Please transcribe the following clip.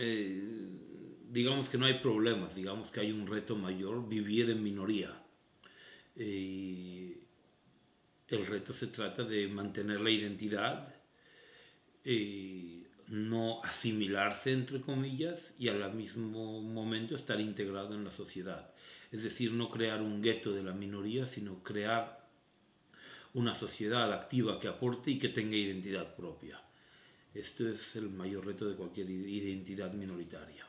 eh, digamos que no hay problemas, digamos que hay un reto mayor, vivir en minoría. Eh, el reto se trata de mantener la identidad, eh, no asimilarse, entre comillas, y al mismo momento estar integrado en la sociedad. Es decir, no crear un gueto de la minoría, sino crear una sociedad activa que aporte y que tenga identidad propia. Esto es el mayor reto de cualquier identidad minoritaria.